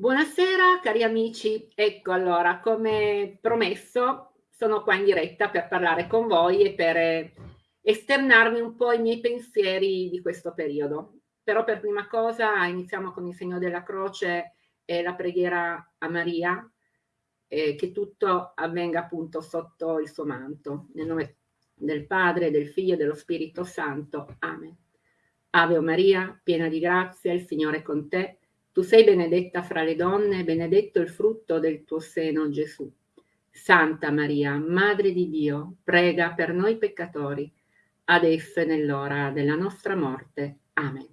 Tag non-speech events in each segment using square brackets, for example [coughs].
Buonasera cari amici, ecco allora come promesso sono qua in diretta per parlare con voi e per eh, esternarvi un po' i miei pensieri di questo periodo. Però per prima cosa iniziamo con il segno della croce e la preghiera a Maria, eh, che tutto avvenga appunto sotto il suo manto. Nel nome del Padre, del Figlio e dello Spirito Santo. Amen. Ave Maria, piena di grazia, il Signore è con te tu sei benedetta fra le donne, benedetto il frutto del tuo seno, Gesù. Santa Maria, Madre di Dio, prega per noi peccatori, adesso e nell'ora della nostra morte. Amen.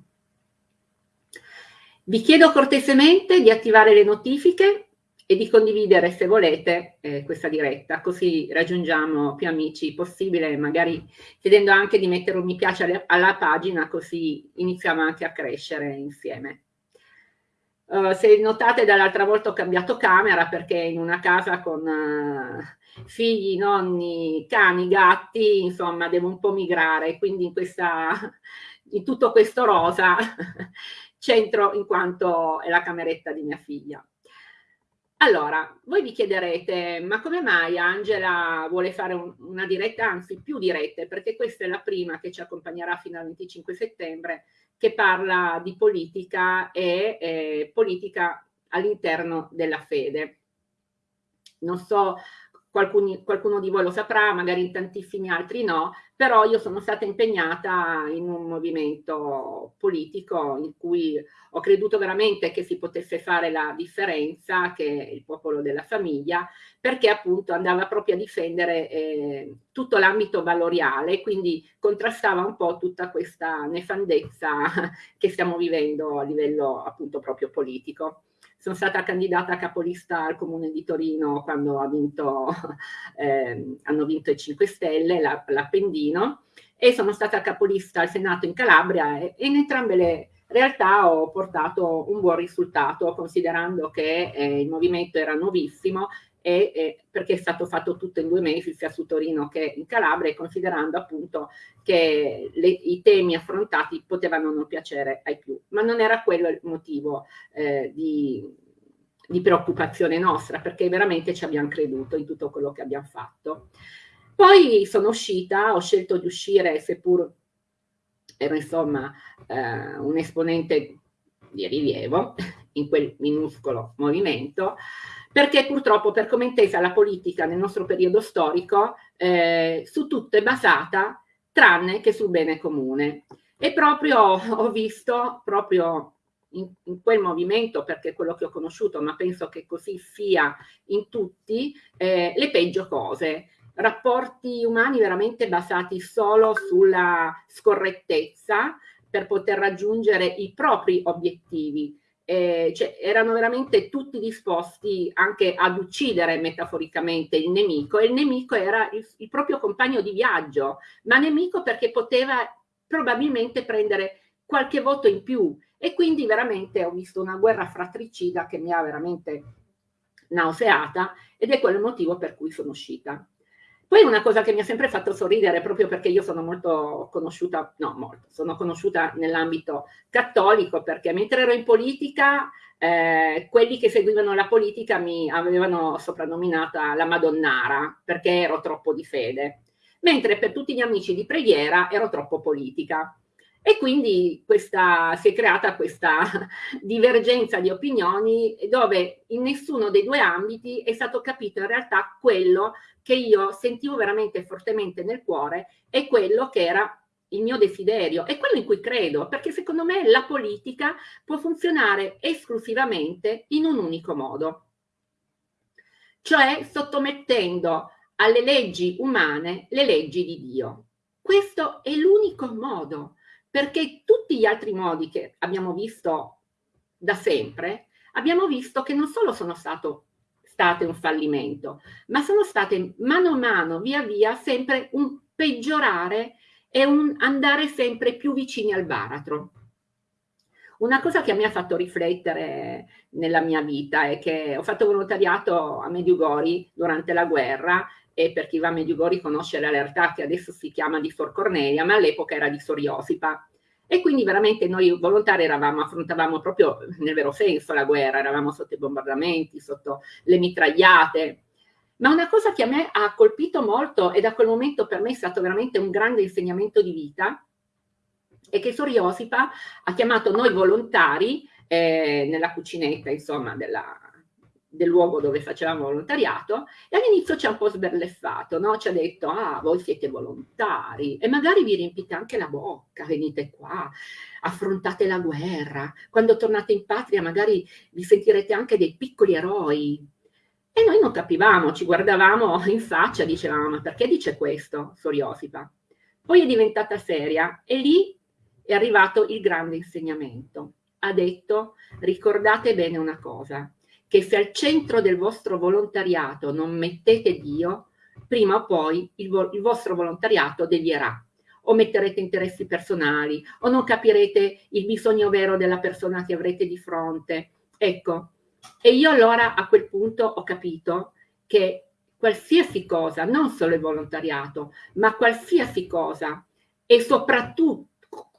Vi chiedo cortesemente di attivare le notifiche e di condividere, se volete, eh, questa diretta, così raggiungiamo più amici possibile, magari chiedendo anche di mettere un mi piace alla, alla pagina, così iniziamo anche a crescere insieme. Uh, se notate dall'altra volta ho cambiato camera perché in una casa con uh, figli, nonni, cani, gatti, insomma devo un po' migrare, quindi in, questa, [laughs] in tutto questo rosa [laughs] c'entro in quanto è la cameretta di mia figlia. Allora, voi vi chiederete, ma come mai Angela vuole fare un, una diretta, anzi più dirette, perché questa è la prima che ci accompagnerà fino al 25 settembre, che parla di politica e eh, politica all'interno della fede. Non so qualcuno, qualcuno di voi lo saprà, magari tantissimi altri no, però io sono stata impegnata in un movimento politico in cui ho creduto veramente che si potesse fare la differenza, che il popolo della famiglia, perché appunto andava proprio a difendere eh, tutto l'ambito valoriale, quindi contrastava un po' tutta questa nefandezza [laughs] che stiamo vivendo a livello appunto proprio politico sono stata candidata a capolista al comune di Torino quando ha vinto, [laughs] eh, hanno vinto i 5 Stelle, l'Appendino, e sono stata capolista al Senato in Calabria e, e in entrambe le realtà ho portato un buon risultato considerando che eh, il movimento era nuovissimo e, e, perché è stato fatto tutto in due mesi sia su Torino che in Calabria e considerando appunto che le, i temi affrontati potevano non piacere ai più, ma non era quello il motivo eh, di, di preoccupazione nostra perché veramente ci abbiamo creduto in tutto quello che abbiamo fatto. Poi sono uscita, ho scelto di uscire seppur ero insomma eh, un esponente di rilievo in quel minuscolo movimento, perché purtroppo per come intesa la politica nel nostro periodo storico eh, su tutto è basata tranne che sul bene comune. E proprio ho visto, proprio in, in, quel movimento, perché è quello che ho conosciuto, ma penso che così sia in tutti, eh, le peggio cose. Rapporti umani veramente basati solo sulla scorrettezza per poter raggiungere i propri obiettivi eh, cioè, erano veramente tutti disposti anche ad uccidere metaforicamente il nemico e il nemico era il, il proprio compagno di viaggio, ma nemico perché poteva probabilmente prendere qualche voto in più e quindi veramente ho visto una guerra fratricida che mi ha veramente nauseata ed è quello il motivo per cui sono uscita. Poi una cosa che mi ha sempre fatto sorridere, proprio perché io sono molto conosciuta, no molto, sono conosciuta nell'ambito cattolico, perché mentre ero in politica, eh, quelli che seguivano la politica mi avevano soprannominata la Madonnara, perché ero troppo di fede, mentre per tutti gli amici di preghiera ero troppo politica. E quindi questa, si è creata questa [laughs] divergenza di opinioni dove in nessuno dei due ambiti è stato capito in realtà quello che io sentivo veramente fortemente nel cuore e quello che era il mio desiderio. E quello in cui credo, perché secondo me la politica può funzionare esclusivamente in un unico modo, cioè sottomettendo alle leggi umane le leggi di Dio. Questo è l'unico modo, perché tutti gli altri modi che abbiamo visto da sempre, abbiamo visto che non solo sono stato state un fallimento, ma sono state mano a mano, via via, sempre un peggiorare e un andare sempre più vicini al baratro. Una cosa che mi ha fatto riflettere nella mia vita è che ho fatto volontariato a Mediugori durante la guerra e per chi va a Mediugori conosce la realtà che adesso si chiama di Sor Cornelia, ma all'epoca era di Sor Iosipa. E quindi veramente noi volontari eravamo, affrontavamo proprio nel vero senso la guerra, eravamo sotto i bombardamenti, sotto le mitragliate. Ma una cosa che a me ha colpito molto e da quel momento per me è stato veramente un grande insegnamento di vita è che Sor Iosipa ha chiamato noi volontari eh, nella cucinetta, insomma, della, del luogo dove facevamo volontariato e all'inizio ci ha un po' sberleffato, no? ci ha detto ah voi siete volontari e magari vi riempite anche la bocca, venite qua, affrontate la guerra, quando tornate in patria magari vi sentirete anche dei piccoli eroi. E noi non capivamo, ci guardavamo in faccia, dicevamo ma perché dice questo Sor Iosipa? Poi è diventata seria e lì è arrivato il grande insegnamento. Ha detto ricordate bene una cosa, che se al centro del vostro volontariato non mettete Dio, prima o poi il, vo il vostro volontariato devierà o metterete interessi personali o non capirete il bisogno vero della persona che avrete di fronte. Ecco, e io allora a quel punto ho capito che qualsiasi cosa, non solo il volontariato, ma qualsiasi cosa e soprattutto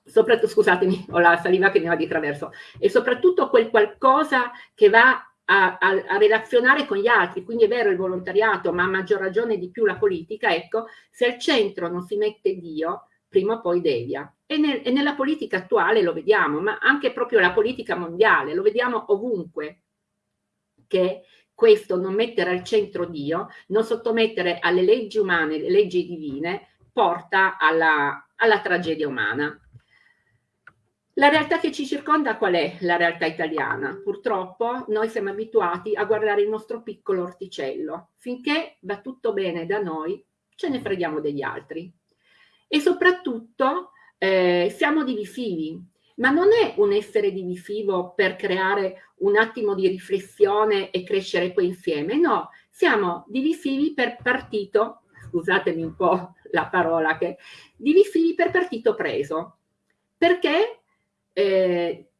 soprattutto, scusatemi, ho la saliva che mi va di traverso, e soprattutto quel qualcosa che va a, a, a, relazionare con gli altri, quindi è vero il volontariato, ma a maggior ragione di più la politica, ecco, se al centro non si mette Dio, prima o poi devia. E, nel, e nella politica attuale lo vediamo, ma anche proprio la politica mondiale, lo vediamo ovunque, che questo non mettere al centro Dio, non sottomettere alle leggi umane, le leggi divine, porta alla, alla tragedia umana. La realtà che ci circonda qual è? La realtà italiana. Purtroppo noi siamo abituati a guardare il nostro piccolo orticello. Finché va tutto bene da noi, ce ne freghiamo degli altri. E soprattutto eh, siamo divisivi, ma non è un essere divisivo per creare un attimo di riflessione e crescere poi insieme, no, siamo divisivi per partito, scusatemi un po' la parola, che divisivi per partito preso, perché eh,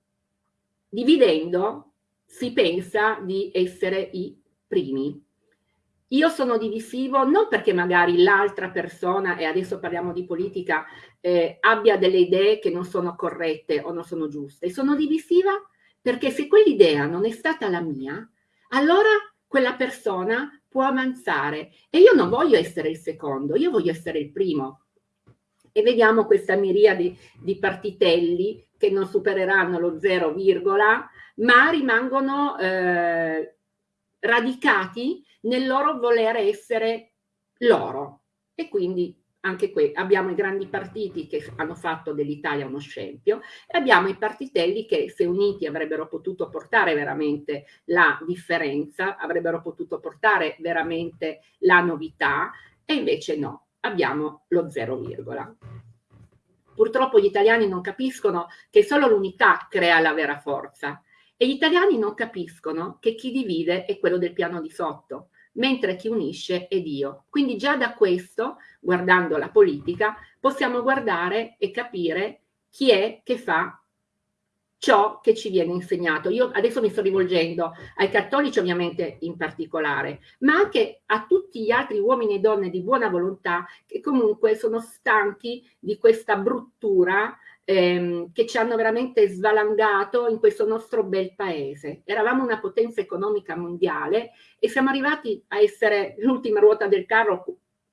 dividendo si pensa di essere i primi. Io sono divisivo non perché magari l'altra persona, e adesso parliamo di politica, eh, abbia delle idee che non sono corrette o non sono giuste. Sono divisiva perché se quell'idea non è stata la mia, allora quella persona può avanzare e io non voglio essere il secondo, io voglio essere il primo. E vediamo questa miriade di partitelli che non supereranno lo 0, ma rimangono eh, radicati nel loro voler essere loro. E quindi anche qui abbiamo i grandi partiti che hanno fatto dell'Italia uno scempio e abbiamo i partitelli che se uniti avrebbero potuto portare veramente la differenza, avrebbero potuto portare veramente la novità e invece no, abbiamo lo 0, Purtroppo gli italiani non capiscono che solo l'unità crea la vera forza e gli italiani non capiscono che chi divide è quello del piano di sotto, mentre chi unisce è Dio. Quindi già da questo, guardando la politica, possiamo guardare e capire chi è che fa ciò che ci viene insegnato. Io adesso mi sto rivolgendo ai cattolici ovviamente in particolare, ma anche a tutti gli altri uomini e donne di buona volontà che comunque sono stanchi di questa bruttura ehm, che ci hanno veramente svalangato in questo nostro bel paese. Eravamo una potenza economica mondiale e siamo arrivati a essere l'ultima ruota del carro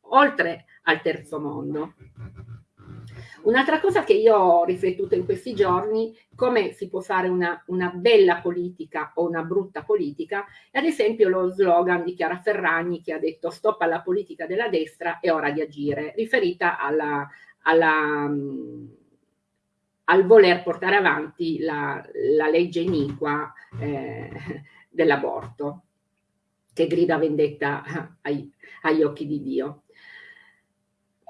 oltre al terzo mondo. Un'altra cosa che io ho riflettuto in questi giorni, come si può fare una, una, bella politica o una brutta politica, è ad esempio lo slogan di Chiara Ferragni che ha detto stop alla politica della destra, è ora di agire, riferita alla, alla, al voler portare avanti la, la legge iniqua eh, dell'aborto, che grida vendetta ai, agli occhi di Dio.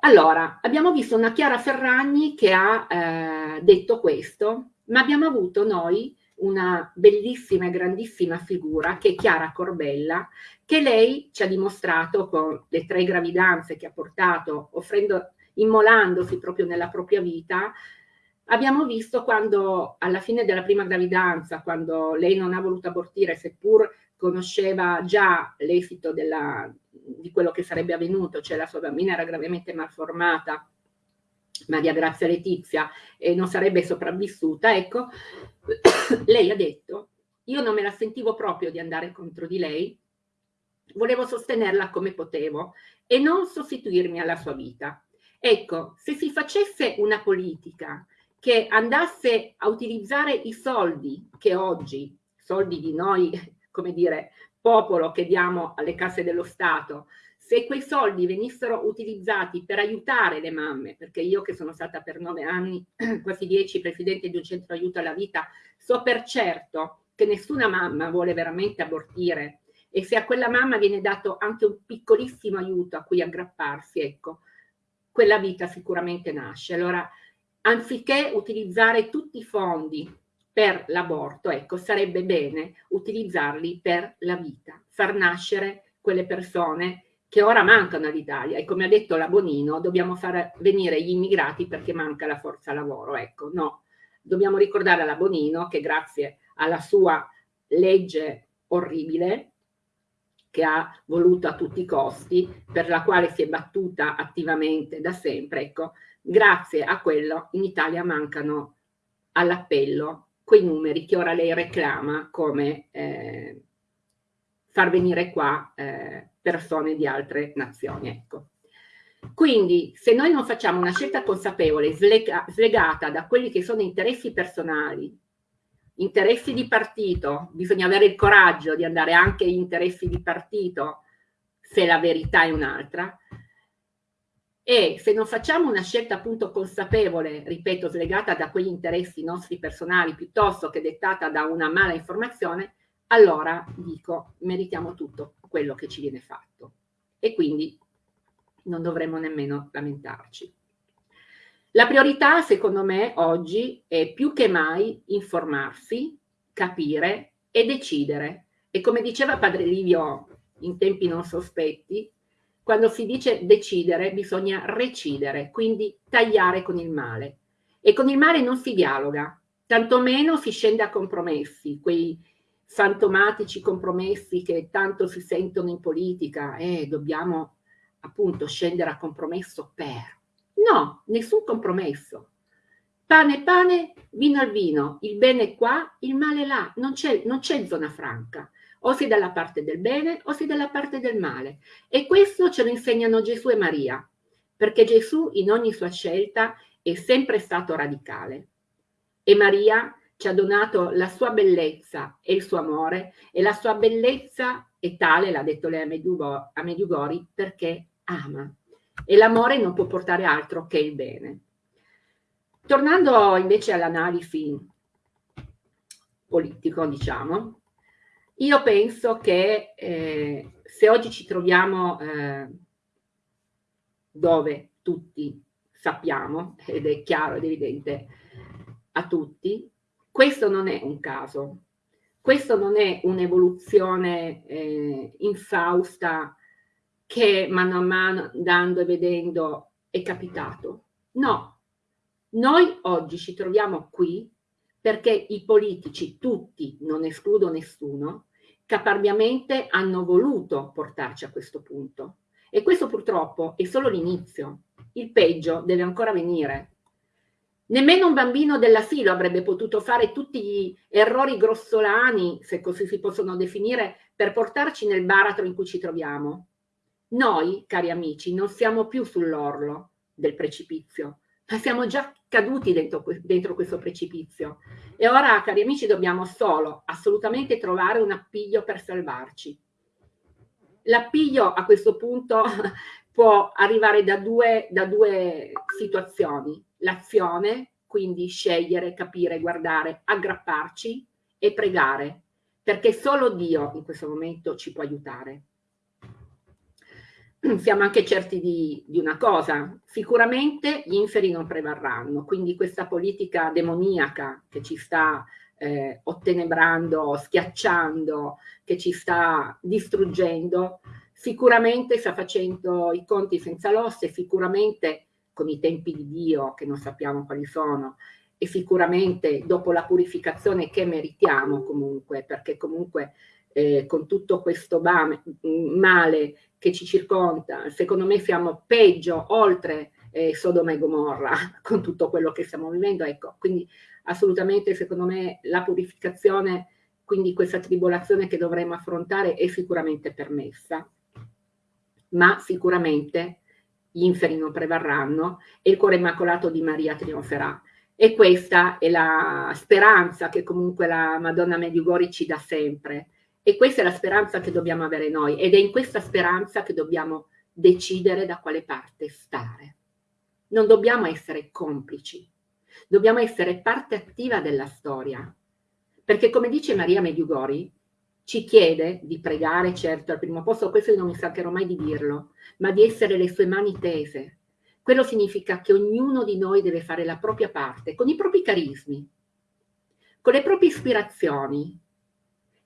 Allora, abbiamo visto una Chiara Ferragni che ha eh, detto questo, ma abbiamo avuto noi una bellissima e grandissima figura che è Chiara Corbella, che lei ci ha dimostrato con le tre gravidanze che ha portato, offrendo, immolandosi proprio nella propria vita, abbiamo visto quando alla fine della prima gravidanza, quando lei non ha voluto abortire, seppur conosceva già l'esito della, di quello che sarebbe avvenuto, cioè la sua bambina era gravemente malformata Maria Grazia Letizia e non sarebbe sopravvissuta, ecco, [coughs] lei ha detto, io non me la sentivo proprio di andare contro di lei, volevo sostenerla come potevo e non sostituirmi alla sua vita. Ecco, se si facesse una politica che andasse a utilizzare i soldi che oggi, soldi di noi, [laughs] come dire, popolo che diamo alle casse dello Stato, se quei soldi venissero utilizzati per aiutare le mamme, perché io che sono stata per nove anni, [clears throat] quasi dieci, presidente di un centro aiuto alla vita, so per certo che nessuna mamma vuole veramente abortire e se a quella mamma viene dato anche un piccolissimo aiuto a cui aggrapparsi, ecco, quella vita sicuramente nasce. Allora, anziché utilizzare tutti i fondi per l'aborto, ecco, sarebbe bene utilizzarli per la vita, far nascere quelle persone che ora mancano all'Italia. E come ha detto la Bonino dobbiamo far venire gli immigrati perché manca la forza lavoro, ecco no, dobbiamo ricordare alla Bonino che grazie alla sua legge orribile che ha voluto a tutti i costi, per la quale si è battuta attivamente da sempre, ecco, grazie a quello in Italia mancano all'appello quei numeri che ora lei reclama come eh, far venire qua eh, persone di altre nazioni. Ecco. Quindi se noi non facciamo una scelta consapevole, slega, slegata da quelli che sono interessi personali, interessi di partito, bisogna avere il coraggio di andare anche in interessi di partito se la verità è un'altra, e se non facciamo una scelta appunto consapevole, ripeto, slegata da quegli interessi nostri personali piuttosto che dettata da una mala informazione, allora dico meritiamo tutto quello che ci viene fatto e quindi non dovremmo nemmeno lamentarci. La priorità secondo me oggi è più che mai informarsi, capire e decidere e come diceva padre Livio in tempi non sospetti, quando si dice decidere bisogna recidere, quindi tagliare con il male. E con il male non si dialoga, tantomeno si scende a compromessi, quei fantomatici compromessi che tanto si sentono in politica e eh, dobbiamo appunto scendere a compromesso per. No, nessun compromesso. Pane pane, vino al vino, il bene qua, il male là, non c'è, zona franca o sei dalla parte del bene o sei dalla parte del male. E questo ce lo insegnano Gesù e Maria, perché Gesù in ogni sua scelta è sempre stato radicale. E Maria ci ha donato la sua bellezza e il suo amore, e la sua bellezza è tale, l'ha detto lei a Mediugori, perché ama. E l'amore non può portare altro che il bene. Tornando invece all'analisi politico, diciamo, io penso che eh, se oggi ci troviamo eh, dove tutti sappiamo, ed è chiaro ed evidente a tutti, questo non è un caso, questo non è un'evoluzione eh, infausta che mano a mano andando e vedendo è capitato. No, noi oggi ci troviamo qui perché i politici, tutti, non escludo nessuno, caparbiamente hanno voluto portarci a questo punto. E questo purtroppo è solo l'inizio. Il peggio deve ancora venire. Nemmeno un bambino dell'asilo avrebbe potuto fare tutti gli errori grossolani, se così si possono definire, per portarci nel baratro in cui ci troviamo. Noi, cari amici, non siamo più sull'orlo del precipizio, ma siamo già caduti dentro, dentro, questo precipizio. E ora, cari amici, dobbiamo solo assolutamente trovare un appiglio per salvarci. L'appiglio a questo punto [laughs] può arrivare da due, da due situazioni. L'azione, quindi scegliere, capire, guardare, aggrapparci e pregare, perché solo Dio in questo momento ci può aiutare siamo anche certi di, di, una cosa, sicuramente gli inferi non prevarranno, quindi questa politica demoniaca che ci sta eh, ottenebrando, schiacciando, che ci sta distruggendo, sicuramente sta facendo i conti senza l'osso e sicuramente con i tempi di Dio che non sappiamo quali sono e sicuramente dopo la purificazione che meritiamo comunque, perché comunque eh, con tutto questo male che ci circonda, secondo me siamo peggio, oltre eh, Sodoma e Gomorra [laughs] con tutto quello che stiamo vivendo. Ecco, quindi assolutamente secondo me la purificazione, quindi questa tribolazione che dovremo affrontare è sicuramente permessa, ma sicuramente gli inferi non prevarranno e il cuore immacolato di Maria trionferà. E questa è la speranza che comunque la Madonna Medjugorje ci dà sempre. E questa è la speranza che dobbiamo avere noi ed è in questa speranza che dobbiamo decidere da quale parte stare. Non dobbiamo essere complici, dobbiamo essere parte attiva della storia. Perché come dice Maria Medjugorje, ci chiede di pregare, certo, al primo posto, questo io non mi stancherò mai di dirlo, ma di essere le sue mani tese, quello significa che ognuno di noi deve fare la propria parte, con i propri carismi, con le proprie ispirazioni,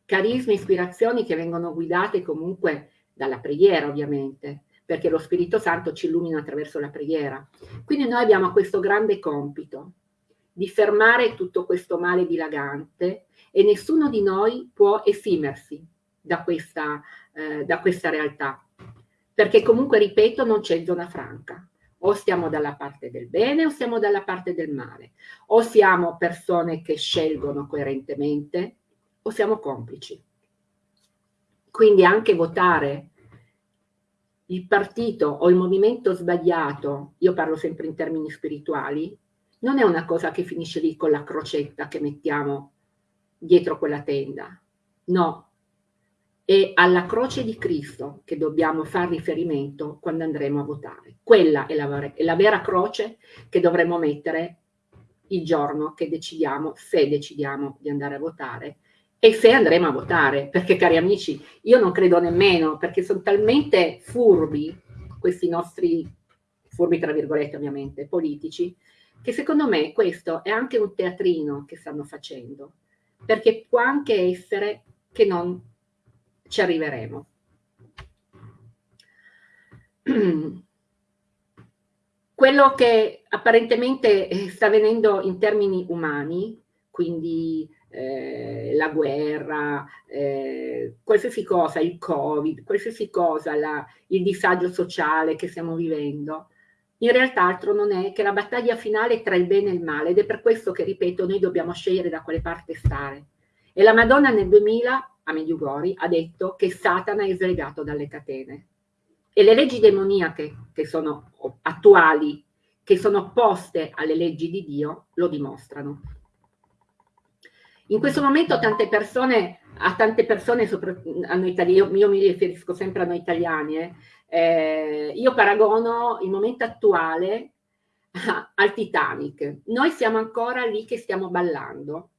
carismi ispirazioni che vengono guidate comunque dalla preghiera ovviamente, perché lo Spirito Santo ci illumina attraverso la preghiera. Quindi noi abbiamo questo grande compito di fermare tutto questo male dilagante e nessuno di noi può esimersi da questa, eh, da questa realtà, perché comunque, ripeto, non c'è zona franca. O stiamo dalla parte del bene o stiamo dalla parte del male, o siamo persone che scelgono coerentemente o siamo complici. Quindi anche votare il partito o il movimento sbagliato, io parlo sempre in termini spirituali, non è una cosa che finisce lì con la crocetta che mettiamo dietro quella tenda. No, è alla croce di Cristo che dobbiamo fare riferimento quando andremo a votare. Quella è la, è la vera croce che dovremo mettere il giorno che decidiamo, se decidiamo di andare a votare e se andremo a votare, perché cari amici, io non credo nemmeno, perché sono talmente furbi questi nostri, furbi tra virgolette ovviamente, politici, che secondo me questo è anche un teatrino che stanno facendo, perché può anche essere che non ci arriveremo. [clears throat] Quello che apparentemente sta avvenendo in termini umani, quindi eh, la guerra, eh, qualsiasi cosa, il Covid, qualsiasi cosa, la, il disagio sociale che stiamo vivendo, in realtà altro non è che la battaglia finale tra il bene e il male ed è per questo che, ripeto, noi dobbiamo scegliere da quale parte stare. E la Madonna nel 2000 a Medjugorje, ha detto che Satana è slegato dalle catene. E le leggi demoniache che sono attuali, che sono opposte alle leggi di Dio, lo dimostrano. In questo momento tante persone, a tante persone, a noi italiani, io, mi riferisco sempre a noi italiani, eh, eh, io paragono il momento attuale [laughs] al Titanic. Noi siamo ancora lì che stiamo ballando,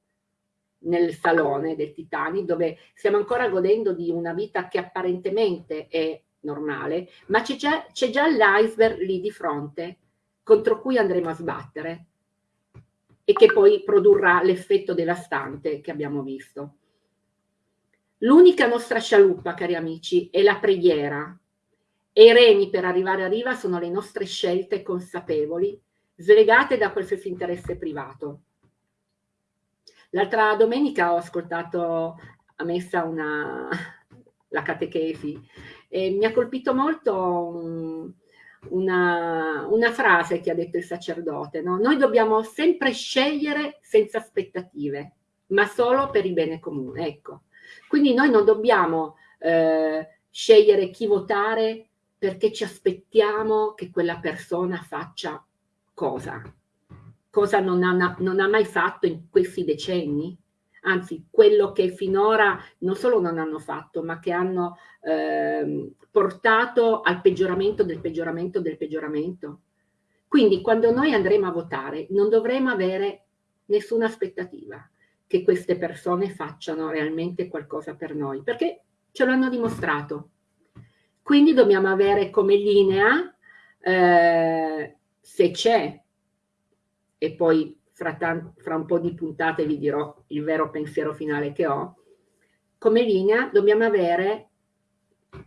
nel salone del Titanic, dove stiamo ancora godendo di una vita che apparentemente è normale, ma c'è già, già l'iceberg lì di fronte contro cui andremo a sbattere e che poi produrrà l'effetto devastante che abbiamo visto. L'unica nostra scialuppa, cari amici, è la preghiera e i remi per arrivare a riva sono le nostre scelte consapevoli, slegate da qualsiasi interesse privato. L'altra domenica ho ascoltato a messa una, [laughs] la catechesi e mi ha colpito molto una, una, frase che ha detto il sacerdote. No? Noi dobbiamo sempre scegliere senza aspettative, ma solo per il bene comune. Ecco. Quindi noi non dobbiamo eh, scegliere chi votare perché ci aspettiamo che quella persona faccia cosa cosa non ha, non ha mai fatto in questi decenni? Anzi, quello che finora non solo non hanno fatto, ma che hanno eh, portato al peggioramento del peggioramento del peggioramento. Quindi quando noi andremo a votare non dovremo avere nessuna aspettativa che queste persone facciano realmente qualcosa per noi, perché ce l'hanno dimostrato. Quindi dobbiamo avere come linea, eh, se c'è e poi fra, fra un po' di puntate vi dirò il vero pensiero finale che ho, come linea dobbiamo avere,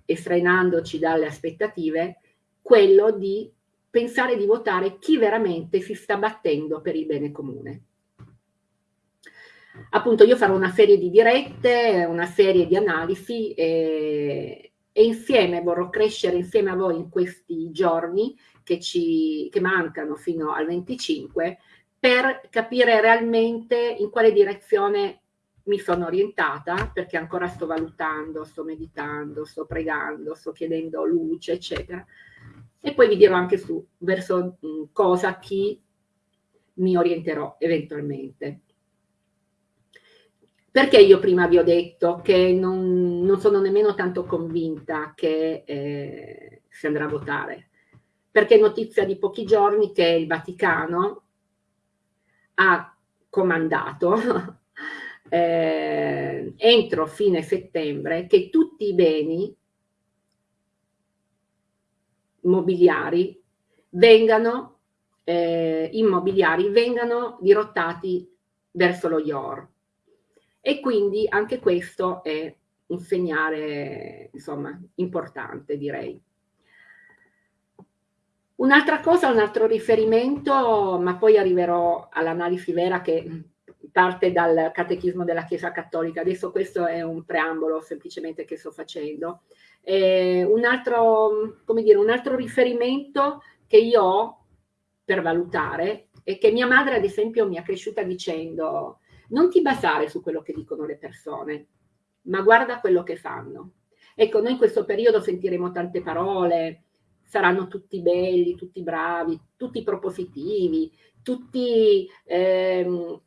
estrainandoci dalle aspettative, quello di pensare di votare chi veramente si sta battendo per il bene comune. Appunto io farò una serie di dirette, una serie di analisi e, e insieme vorrò crescere insieme a voi in questi giorni che, ci, che mancano fino al 25 per capire realmente in quale direzione mi sono orientata, perché ancora sto valutando, sto meditando, sto pregando, sto chiedendo luce, eccetera. E poi vi dirò anche su verso mh, cosa, chi mi orienterò eventualmente. Perché io prima vi ho detto che non, non sono nemmeno tanto convinta che eh, si andrà a votare? Perché è notizia di pochi giorni che il Vaticano ha comandato [laughs] eh, entro fine settembre che tutti i beni immobiliari vengano, eh, immobiliari vengano dirottati verso lo IOR. E quindi anche questo è un segnale, insomma, importante, direi. Un'altra cosa, un altro riferimento, ma poi arriverò all'analisi vera che parte dal catechismo della Chiesa Cattolica. Adesso questo è un preambolo semplicemente che sto facendo. Eh, un, altro, dire, un altro riferimento che io ho per valutare è che mia madre, ad esempio, mi ha cresciuta dicendo non ti basare su quello che dicono le persone, ma guarda quello che fanno. Ecco, noi in questo periodo sentiremo tante parole, saranno tutti belli, tutti bravi, tutti propositivi, tutti ehm,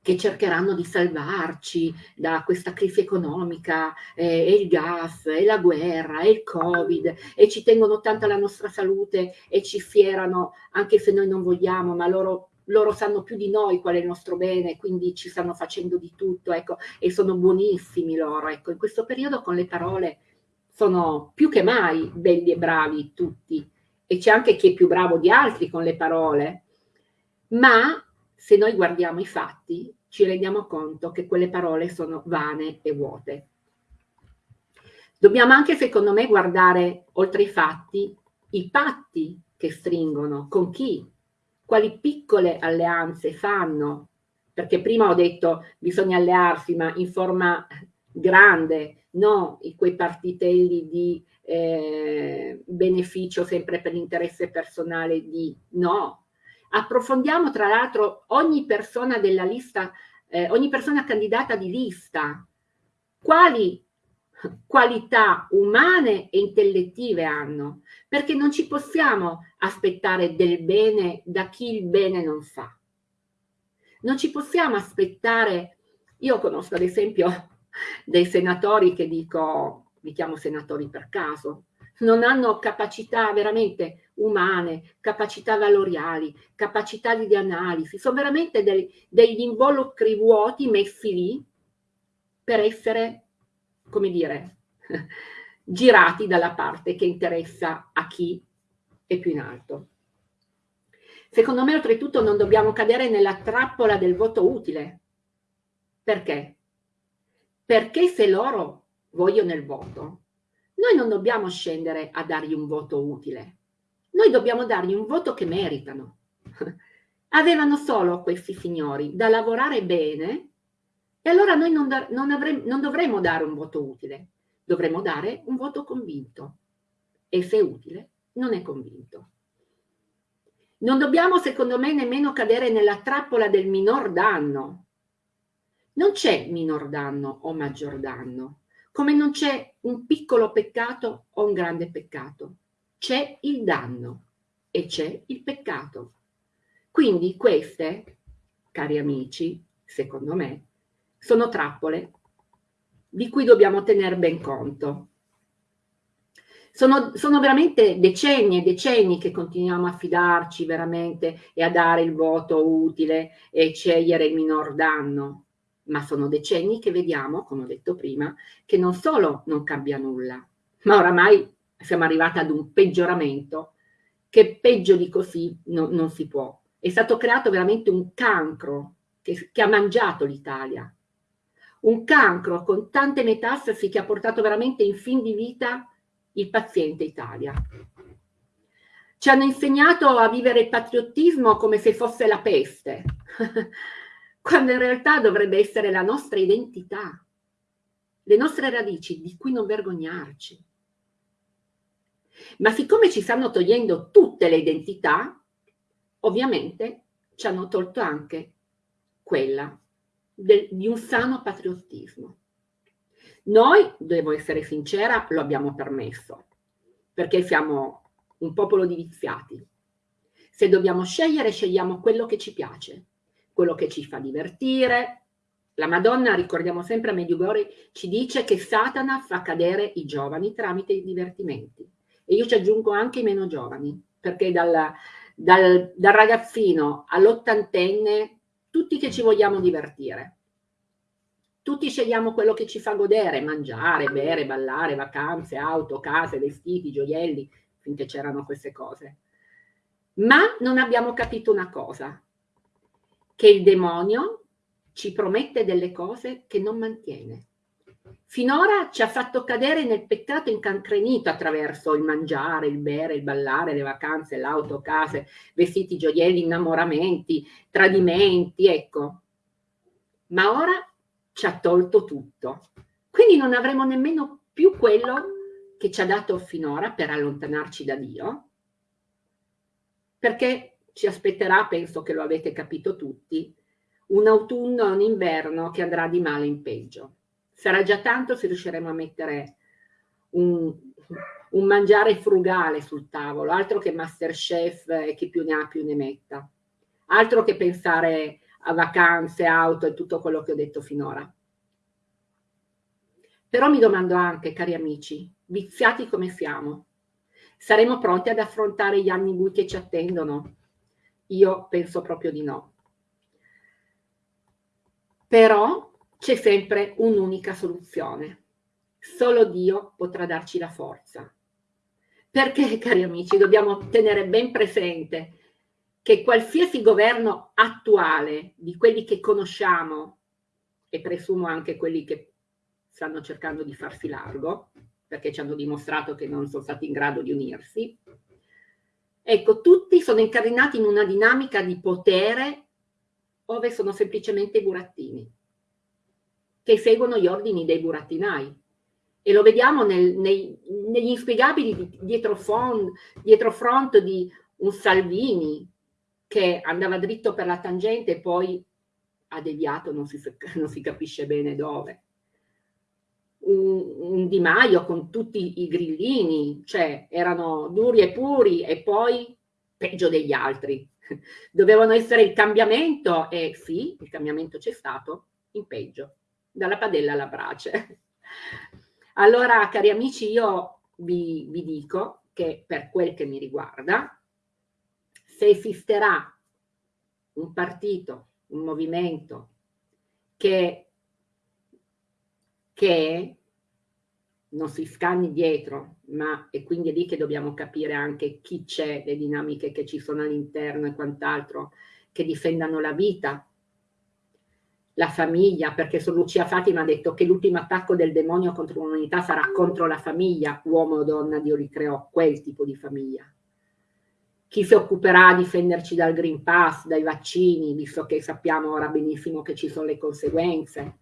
che cercheranno di salvarci da questa crisi economica, eh, e il gas, e la guerra, e il Covid, e ci tengono tanto alla nostra salute e ci fierano anche se noi non vogliamo, ma loro loro sanno più di noi qual è il nostro bene, quindi ci stanno facendo di tutto, ecco, e sono buonissimi loro, ecco, in questo periodo con le parole sono più che mai belli e bravi tutti, e c'è anche chi è più bravo di altri con le parole, ma se noi guardiamo i fatti ci rendiamo conto che quelle parole sono vane e vuote. Dobbiamo anche, secondo me, guardare oltre i fatti i patti che stringono, con chi, quali piccole alleanze fanno, perché prima ho detto bisogna allearsi ma in forma grande, no quei partitelli di eh, beneficio sempre per l'interesse personale di no. Approfondiamo tra l'altro ogni persona della lista, eh, ogni persona candidata di lista, quali qualità umane e intellettive hanno, perché non ci possiamo aspettare del bene da chi il bene non fa. Non ci possiamo aspettare, io conosco ad esempio dei senatori che dico, li chiamo senatori per caso, non hanno capacità veramente umane, capacità valoriali, capacità di analisi, sono veramente dei, degli involucri vuoti messi lì per essere come dire, [laughs] girati dalla parte che interessa a chi è più in alto. Secondo me, oltretutto, non dobbiamo cadere nella trappola del voto utile. Perché? Perché se loro vogliono il voto, noi non dobbiamo scendere a dargli un voto utile. Noi dobbiamo dargli un voto che meritano. [laughs] Avevano solo questi signori da lavorare bene e allora noi non, da, non, avremo, non dovremmo dare un voto utile, dovremmo dare un voto convinto. E se utile, non è convinto. Non dobbiamo, secondo me, nemmeno cadere nella trappola del minor danno. Non c'è minor danno o maggior danno, come non c'è un piccolo peccato o un grande peccato. C'è il danno e c'è il peccato. Quindi queste, cari amici, secondo me, sono trappole di cui dobbiamo tenere ben conto. Sono, sono, veramente decenni e decenni che continuiamo a fidarci veramente e a dare il voto utile e scegliere il minor danno, ma sono decenni che vediamo, come ho detto prima, che non solo non cambia nulla, ma oramai siamo arrivati ad un peggioramento che peggio di così no, non si può. È stato creato veramente un cancro che, che ha mangiato l'Italia un cancro con tante metastasi che ha portato veramente in fin di vita il paziente Italia. Ci hanno insegnato a vivere il patriottismo come se fosse la peste, [laughs] quando in realtà dovrebbe essere la nostra identità, le nostre radici di cui non vergognarci. Ma siccome ci stanno togliendo tutte le identità, ovviamente ci hanno tolto anche quella del, di un sano patriottismo. Noi, devo essere sincera, lo abbiamo permesso, perché siamo un popolo di viziati. Se dobbiamo scegliere, scegliamo quello che ci piace, quello che ci fa divertire. La Madonna, ricordiamo sempre a Medjugorje, ci dice che Satana fa cadere i giovani tramite i divertimenti. E io ci aggiungo anche i meno giovani, perché dal, dal, dal ragazzino all'ottantenne, tutti che ci vogliamo divertire. Tutti scegliamo quello che ci fa godere, mangiare, bere, ballare, vacanze, auto, case, vestiti, gioielli, finché c'erano queste cose. Ma non abbiamo capito una cosa, che il demonio ci promette delle cose che non mantiene. Finora ci ha fatto cadere nel peccato incancrenito attraverso il mangiare, il bere, il ballare, le vacanze, l'auto, case, vestiti, gioielli, innamoramenti, tradimenti, ecco. Ma ora ci ha tolto tutto. Quindi non avremo nemmeno più quello che ci ha dato finora per allontanarci da Dio, perché ci aspetterà, penso che lo avete capito tutti, un autunno e un inverno che andrà di male in peggio. Sarà già tanto se riusciremo a mettere un, un mangiare frugale sul tavolo, altro che Masterchef e chi più ne ha più ne metta, altro che pensare a vacanze, auto e tutto quello che ho detto finora. Però mi domando anche, cari amici, viziati come siamo, saremo pronti ad affrontare gli anni bui che ci attendono? Io penso proprio di no. Però c'è sempre un'unica soluzione. Solo Dio potrà darci la forza. Perché, cari amici, dobbiamo tenere ben presente che qualsiasi governo attuale di quelli che conosciamo, e presumo anche quelli che stanno cercando di farsi largo, perché ci hanno dimostrato che non sono stati in grado di unirsi, ecco, tutti sono incardinati in una dinamica di potere dove sono semplicemente burattini, che seguono gli ordini dei burattinai. E lo vediamo nel, nei, negli inspiegabili dietro, front, dietro front di un Salvini, che andava dritto per la tangente e poi ha deviato, non si, non si capisce bene dove. Un, Di Maio con tutti i grillini, cioè erano duri e puri e poi peggio degli altri. [laughs] Dovevano essere il cambiamento e sì, il cambiamento c'è stato, in peggio, dalla padella alla brace. [laughs] Allora, cari amici, io vi, vi dico che per quel che mi riguarda, se esisterà un partito, un movimento che, che non si scanni dietro, ma è quindi lì che dobbiamo capire anche chi c'è, le dinamiche che ci sono all'interno e quant'altro, che difendano la vita, la famiglia, perché su Lucia Fatima ha detto che l'ultimo attacco del demonio contro l'umanità sarà contro la famiglia, uomo o donna, Dio ricreò quel tipo di famiglia. Chi si occuperà a difenderci dal Green Pass, dai vaccini, visto che sappiamo ora benissimo che ci sono le conseguenze,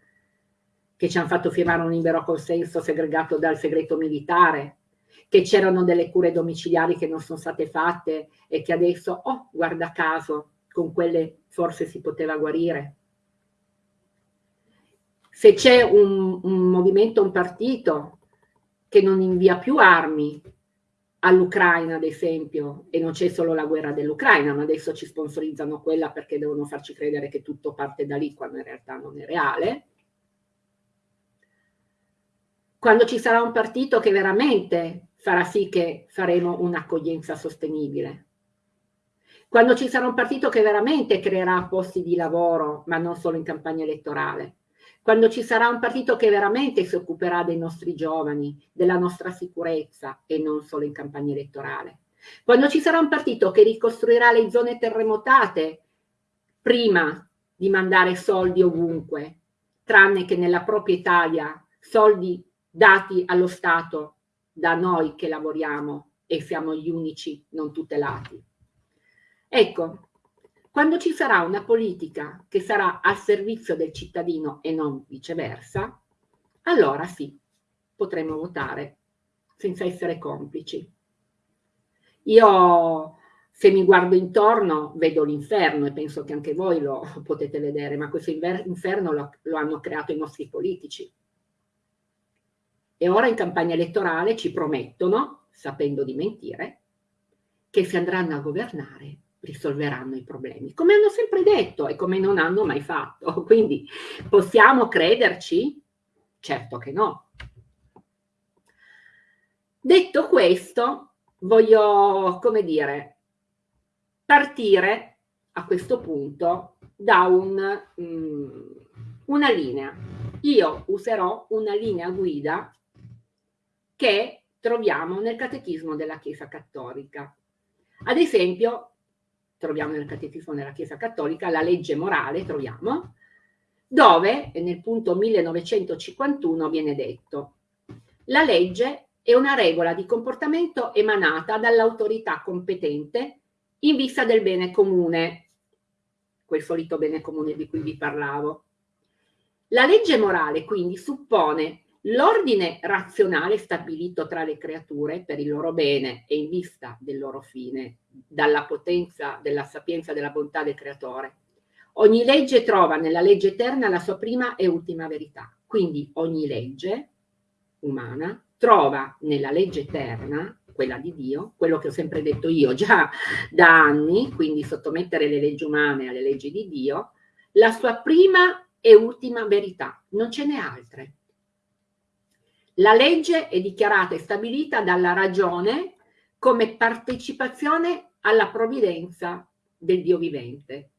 che ci hanno fatto firmare un libero consenso segregato dal segreto militare, che c'erano delle cure domiciliari che non sono state fatte e che adesso, oh, guarda caso, con quelle forse si poteva guarire. Se c'è un, un movimento, un partito che non invia più armi, all'Ucraina, ad esempio, e non c'è solo la guerra dell'Ucraina, ma adesso ci sponsorizzano quella perché devono farci credere che tutto parte da lì, quando in realtà non è reale. Quando ci sarà un partito che veramente farà sì che faremo un'accoglienza sostenibile. Quando ci sarà un partito che veramente creerà posti di lavoro, ma non solo in campagna elettorale quando ci sarà un partito che veramente si occuperà dei nostri giovani, della nostra sicurezza e non solo in campagna elettorale. Quando ci sarà un partito che ricostruirà le zone terremotate prima di mandare soldi ovunque, tranne che nella propria Italia, soldi dati allo Stato da noi che lavoriamo e siamo gli unici non tutelati. Ecco, quando ci sarà una politica che sarà al servizio del cittadino e non viceversa, allora sì, potremo votare senza essere complici. Io se mi guardo intorno vedo l'inferno e penso che anche voi lo potete vedere, ma questo inferno lo, lo hanno creato i nostri politici. E ora in campagna elettorale ci promettono, sapendo di mentire, che se andranno a governare risolveranno i problemi, come hanno sempre detto e come non hanno mai fatto. [laughs] Quindi possiamo crederci? Certo che no. Detto questo, voglio, come dire, partire a questo punto da un, um, una linea. Io userò una linea guida che troviamo nel Catechismo della Chiesa Cattolica. Ad esempio, troviamo nel Catechismo della Chiesa Cattolica la legge morale, troviamo, dove nel punto 1951 viene detto la legge è una regola di comportamento emanata dall'autorità competente in vista del bene comune, quel solito bene comune di cui vi parlavo. La legge morale quindi suppone L'ordine razionale stabilito tra le creature per il loro bene e in vista del loro fine, dalla potenza della sapienza della bontà del creatore. Ogni legge trova nella legge eterna la sua prima e ultima verità. Quindi ogni legge umana trova nella legge eterna, quella di Dio, quello che ho sempre detto io già da anni, quindi sottomettere le leggi umane alle leggi di Dio, la sua prima e ultima verità. Non ce n'è altre. La legge è dichiarata e stabilita dalla ragione come partecipazione alla provvidenza del Dio vivente.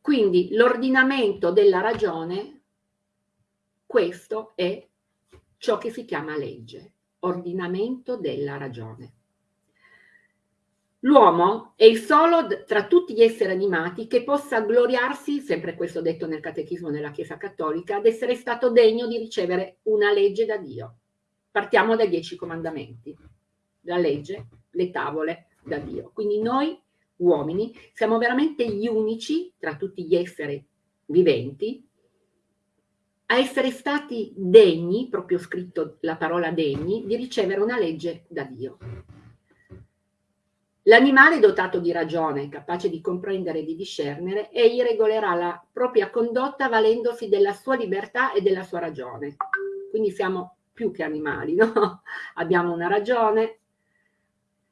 Quindi l'ordinamento della ragione, questo è ciò che si chiama legge, ordinamento della ragione. L'uomo è il solo tra tutti gli esseri animati che possa gloriarsi, sempre questo detto nel catechismo della Chiesa Cattolica, ad essere stato degno di ricevere una legge da Dio. Partiamo dai dieci comandamenti, la legge, le tavole da Dio. Quindi noi uomini siamo veramente gli unici tra tutti gli esseri viventi a essere stati degni, proprio scritto la parola degni, di ricevere una legge da Dio. L'animale dotato di ragione, capace di comprendere e di discernere, egli regolerà la propria condotta valendosi della sua libertà e della sua ragione. Quindi siamo più che animali, no? [laughs] Abbiamo una ragione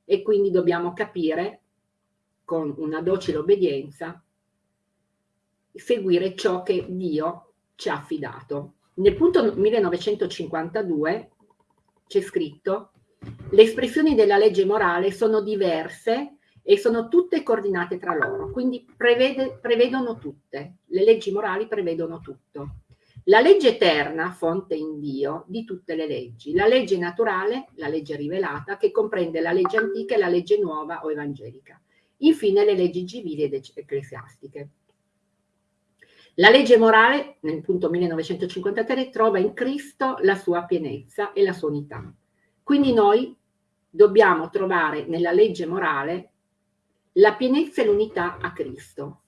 e quindi dobbiamo capire con una docile obbedienza seguire ciò che Dio ci ha affidato. Nel punto 1952 c'è scritto le espressioni della legge morale sono diverse e sono tutte coordinate tra loro, quindi prevede, prevedono tutte, le leggi morali prevedono tutto. La legge eterna, fonte in Dio di tutte le leggi, la legge naturale, la legge rivelata, che comprende la legge antica e la legge nuova o evangelica. Infine le leggi civili ed ecclesiastiche. La legge morale, nel punto 1953, trova in Cristo la sua pienezza e la sua unità. Quindi noi dobbiamo trovare nella legge morale la pienezza e l'unità a Cristo.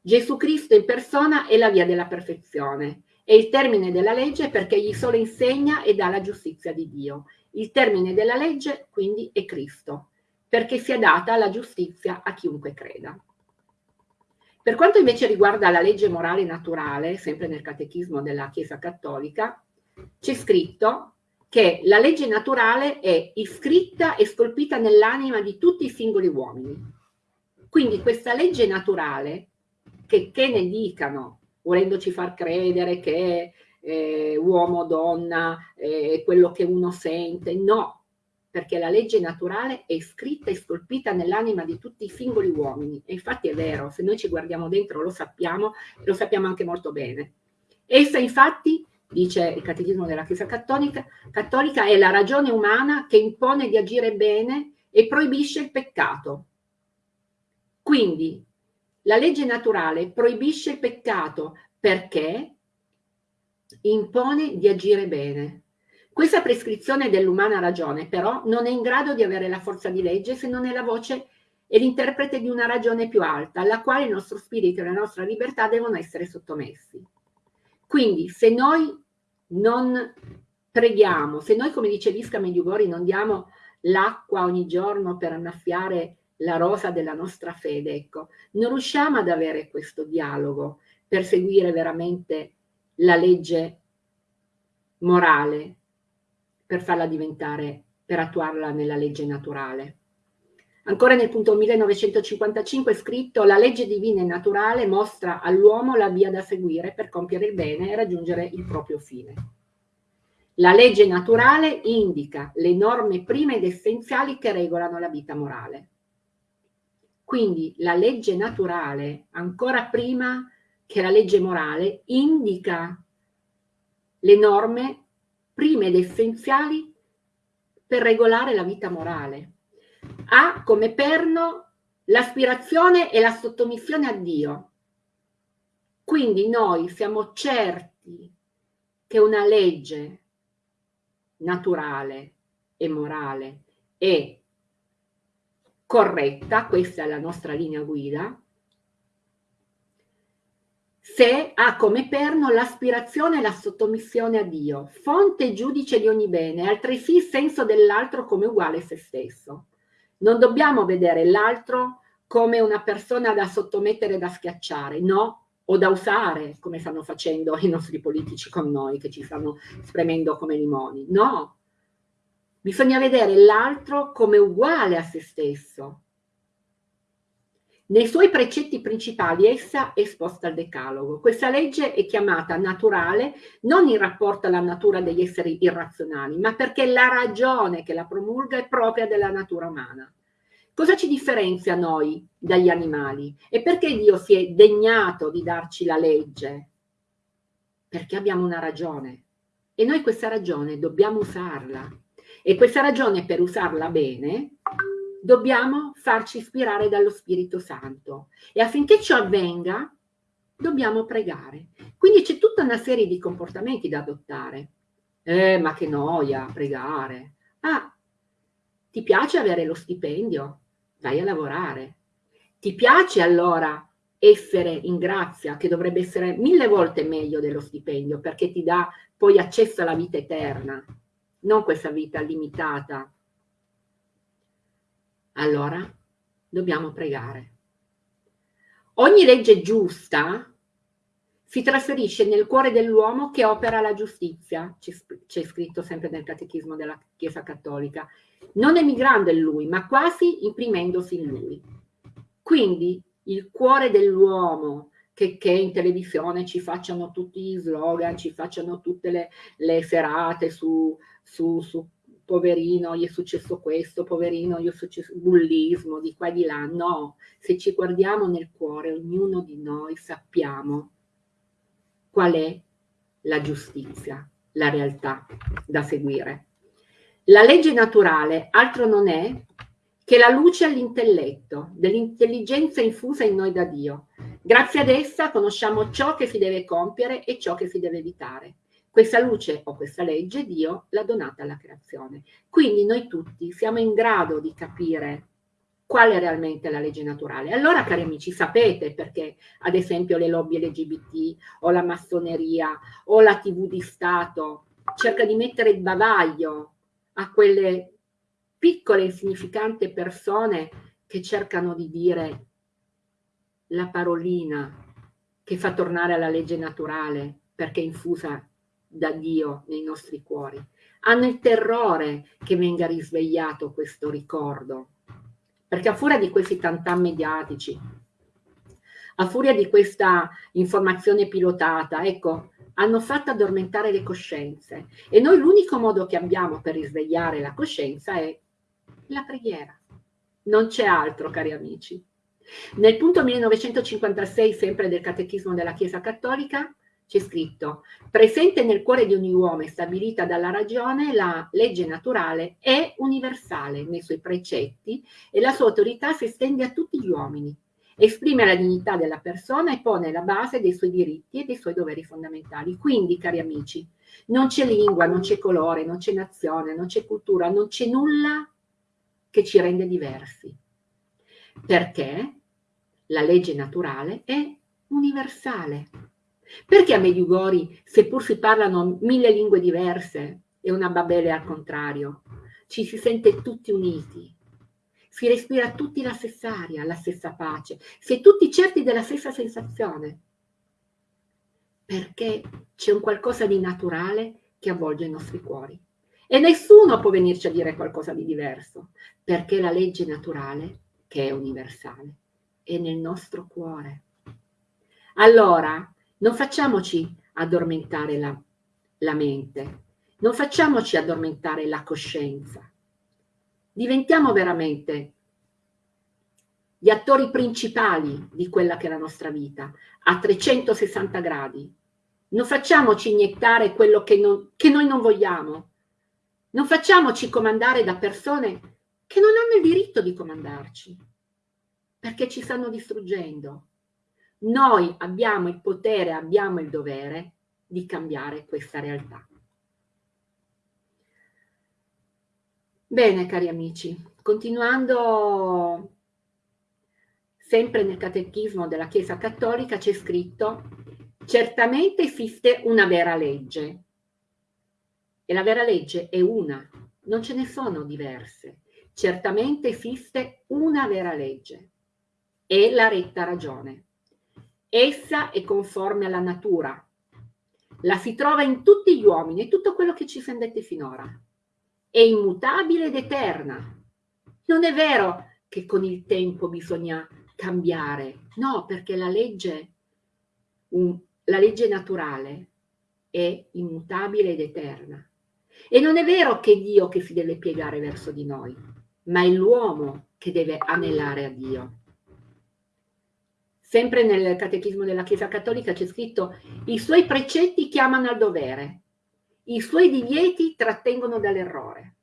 Gesù Cristo in persona è la via della perfezione. È il termine della legge perché egli solo insegna e dà la giustizia di Dio. Il termine della legge quindi è Cristo, perché sia data la giustizia a chiunque creda. Per quanto invece riguarda la legge morale naturale, sempre nel catechismo della Chiesa Cattolica, c'è scritto che la legge naturale è iscritta e scolpita nell'anima di tutti i singoli uomini. Quindi questa legge naturale, che, che ne dicano, volendoci far credere che eh, uomo, donna, eh, è quello che uno sente, no, perché la legge naturale è scritta e scolpita nell'anima di tutti i singoli uomini. E infatti è vero, se noi ci guardiamo dentro lo sappiamo, lo sappiamo anche molto bene. Essa infatti dice il Catechismo della Chiesa Cattolica, cattolica, è la ragione umana che impone di agire bene e proibisce il peccato. Quindi la legge naturale proibisce il peccato perché impone di agire bene. Questa prescrizione dell'umana ragione però non è in grado di avere la forza di legge se non è la voce e l'interprete di una ragione più alta, alla quale il nostro spirito e la nostra libertà devono essere sottomessi. Quindi se noi non preghiamo, se noi come dice Visca Mediugori non diamo l'acqua ogni giorno per annaffiare la rosa della nostra fede, ecco, non riusciamo ad avere questo dialogo per seguire veramente la legge morale, per farla diventare, per attuarla nella legge naturale. Ancora nel punto 1955 è scritto la legge divina e naturale mostra all'uomo la via da seguire per compiere il bene e raggiungere il proprio fine. La legge naturale indica le norme prime ed essenziali che regolano la vita morale. Quindi la legge naturale, ancora prima che la legge morale, indica le norme prime ed essenziali per regolare la vita morale ha come perno l'aspirazione e la sottomissione a Dio. Quindi noi siamo certi che una legge naturale e morale è corretta, questa è la nostra linea guida, se ha come perno l'aspirazione e la sottomissione a Dio, fonte e giudice di ogni bene, altresì senso dell'altro come uguale a se stesso. Non dobbiamo vedere l'altro come una persona da sottomettere da schiacciare, no, o da usare, come stanno facendo i nostri politici con noi, che ci stanno spremendo come limoni. No, bisogna vedere l'altro come uguale a se stesso. Nei suoi precetti principali essa è esposta al decalogo. Questa legge è chiamata naturale non in rapporto alla natura degli esseri irrazionali, ma perché la ragione che la promulga è propria della natura umana. Cosa ci differenzia noi dagli animali? E perché Dio si è degnato di darci la legge? Perché abbiamo una ragione e noi questa ragione dobbiamo usarla. E questa ragione per usarla bene dobbiamo farci ispirare dallo Spirito Santo e affinché ciò avvenga dobbiamo pregare. Quindi c'è tutta una serie di comportamenti da adottare. Eh, ma che noia pregare. Ah, ti piace avere lo stipendio? Vai a lavorare. Ti piace allora essere in grazia, che dovrebbe essere mille volte meglio dello stipendio, perché ti dà poi accesso alla vita eterna, non questa vita limitata allora dobbiamo pregare. Ogni legge giusta si trasferisce nel cuore dell'uomo che opera la giustizia, c'è scritto sempre nel catechismo della Chiesa Cattolica, non emigrando in lui, ma quasi imprimendosi in lui. Quindi il cuore dell'uomo, che, che, in televisione ci facciano tutti gli slogan, ci facciano tutte le, le serate su, su, su poverino, gli è successo questo, poverino, gli è successo bullismo, di qua e di là. No, se ci guardiamo nel cuore, ognuno di noi sappiamo qual è la giustizia, la realtà da seguire. La legge naturale altro non è che la luce all'intelletto, dell'intelligenza infusa in noi da Dio. Grazie ad essa conosciamo ciò che si deve compiere e ciò che si deve evitare. Questa luce o questa legge Dio l'ha donata alla creazione. Quindi noi tutti siamo in grado di capire qual è realmente la legge naturale. Allora, cari amici, sapete perché, ad esempio, le lobby LGBT o la massoneria o la TV di Stato cerca di mettere il bavaglio a quelle piccole e insignificanti persone che cercano di dire la parolina che fa tornare alla legge naturale perché è infusa da Dio nei nostri cuori. Hanno il terrore che venga risvegliato questo ricordo, perché a furia di questi tantam mediatici, a furia di questa informazione pilotata, ecco, hanno fatto addormentare le coscienze e noi l'unico modo che abbiamo per risvegliare la coscienza è la preghiera. Non c'è altro, cari amici. Nel punto 1956, sempre del Catechismo della Chiesa Cattolica, c'è scritto, presente nel cuore di ogni uomo e stabilita dalla ragione, la legge naturale è universale nei suoi precetti e la sua autorità si estende a tutti gli uomini. Esprime la dignità della persona e pone la base dei suoi diritti e dei suoi doveri fondamentali. Quindi, cari amici, non c'è lingua, non c'è colore, non c'è nazione, non c'è cultura, non c'è nulla che ci rende diversi. Perché la legge naturale è universale perché a Mediugori, seppur si parlano mille lingue diverse, è una Babele al contrario? ci si sente tutti uniti, si respira tutti la stessa aria, la stessa pace, si è tutti certi della stessa sensazione, perché c'è un qualcosa di naturale che avvolge i nostri cuori. E nessuno può venirci a dire qualcosa di diverso, perché la legge naturale, che è universale, è nel nostro cuore. Allora, non facciamoci addormentare la, la mente, non facciamoci addormentare la coscienza. Diventiamo veramente gli attori principali di quella che è la nostra vita, a 360 gradi. Non facciamoci iniettare quello che, non, che noi non vogliamo, non facciamoci comandare da persone che non hanno il diritto di comandarci, perché ci stanno distruggendo. Noi abbiamo il potere, abbiamo il dovere di cambiare questa realtà. Bene, cari amici, continuando sempre nel catechismo della Chiesa Cattolica c'è scritto certamente esiste una vera legge e la vera legge è una, non ce ne sono diverse. Certamente esiste una vera legge, è la retta ragione. Essa è conforme alla natura, la si trova in tutti gli uomini, è tutto quello che ci siamo finora. È immutabile ed eterna. Non è vero che con il tempo bisogna cambiare, no, perché la legge, un, la legge naturale è immutabile ed eterna. E non è vero che è Dio che si deve piegare verso di noi, ma è l'uomo che deve anelare a Dio. Sempre nel Catechismo della Chiesa Cattolica c'è scritto i suoi precetti chiamano al dovere, i suoi divieti trattengono dall'errore.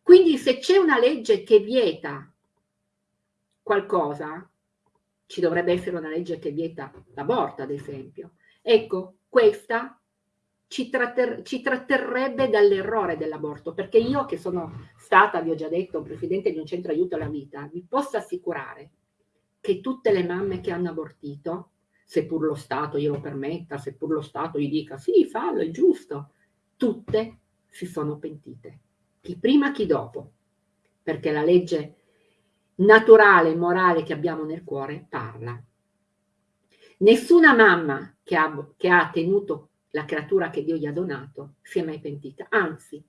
Quindi se c'è una legge che vieta qualcosa, ci dovrebbe essere una legge che vieta l'aborto, ad esempio. Ecco, questa ci, tratter, ci tratterrebbe dall'errore dell'aborto, perché io che sono stata, vi ho già detto, presidente di un centro aiuto alla vita, vi posso assicurare che tutte le mamme che hanno abortito, seppur lo Stato glielo permetta, seppur lo Stato gli dica sì, fallo, è giusto, tutte si sono pentite, chi prima, chi dopo, perché la legge naturale morale che abbiamo nel cuore parla. Nessuna mamma che ha, che ha tenuto la creatura che Dio gli ha donato si è mai pentita, anzi,